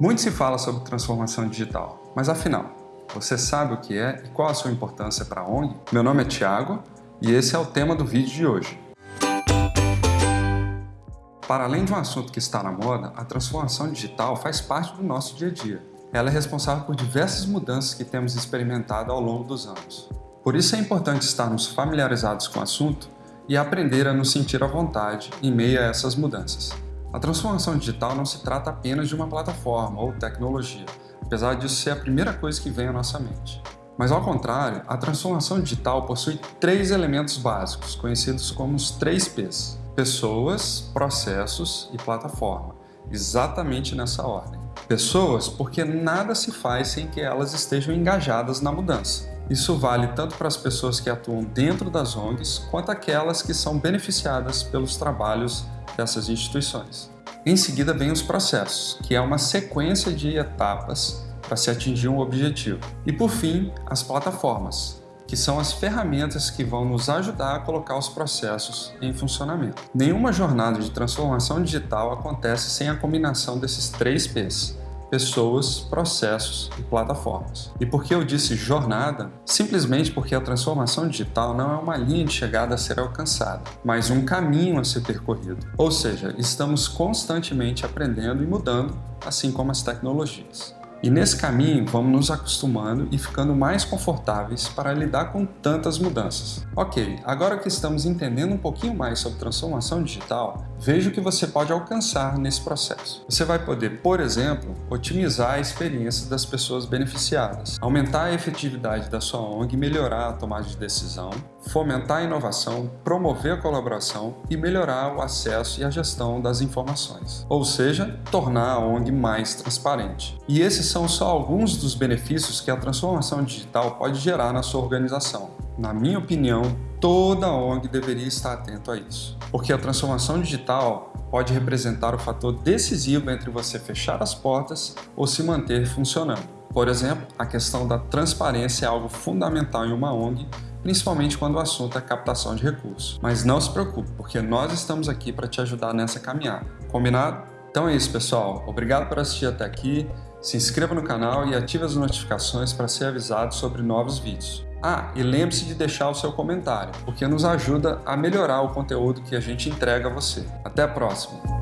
Muito se fala sobre transformação digital, mas afinal, você sabe o que é e qual a sua importância para a ONG? Meu nome é Tiago e esse é o tema do vídeo de hoje. Para além de um assunto que está na moda, a transformação digital faz parte do nosso dia a dia. Ela é responsável por diversas mudanças que temos experimentado ao longo dos anos. Por isso é importante estarmos familiarizados com o assunto e aprender a nos sentir à vontade em meio a essas mudanças. A transformação digital não se trata apenas de uma plataforma ou tecnologia, apesar disso ser a primeira coisa que vem à nossa mente. Mas ao contrário, a transformação digital possui três elementos básicos, conhecidos como os três P's. Pessoas, processos e plataforma, exatamente nessa ordem. Pessoas porque nada se faz sem que elas estejam engajadas na mudança. Isso vale tanto para as pessoas que atuam dentro das ONGs, quanto aquelas que são beneficiadas pelos trabalhos dessas instituições. Em seguida vem os processos, que é uma sequência de etapas para se atingir um objetivo. E por fim, as plataformas, que são as ferramentas que vão nos ajudar a colocar os processos em funcionamento. Nenhuma jornada de transformação digital acontece sem a combinação desses três P's, pessoas, processos e plataformas. E por que eu disse jornada? Simplesmente porque a transformação digital não é uma linha de chegada a ser alcançada, mas um caminho a ser percorrido. Ou seja, estamos constantemente aprendendo e mudando, assim como as tecnologias. E nesse caminho vamos nos acostumando e ficando mais confortáveis para lidar com tantas mudanças. Ok, agora que estamos entendendo um pouquinho mais sobre transformação digital, veja o que você pode alcançar nesse processo. Você vai poder, por exemplo, otimizar a experiência das pessoas beneficiadas, aumentar a efetividade da sua ONG melhorar a tomada de decisão, fomentar a inovação, promover a colaboração e melhorar o acesso e a gestão das informações, ou seja, tornar a ONG mais transparente. E esses são só alguns dos benefícios que a transformação digital pode gerar na sua organização. Na minha opinião, toda ONG deveria estar atento a isso, porque a transformação digital pode representar o fator decisivo entre você fechar as portas ou se manter funcionando. Por exemplo, a questão da transparência é algo fundamental em uma ONG principalmente quando o assunto é captação de recursos. Mas não se preocupe, porque nós estamos aqui para te ajudar nessa caminhada. Combinado? Então é isso, pessoal. Obrigado por assistir até aqui. Se inscreva no canal e ative as notificações para ser avisado sobre novos vídeos. Ah, e lembre-se de deixar o seu comentário, porque nos ajuda a melhorar o conteúdo que a gente entrega a você. Até a próxima!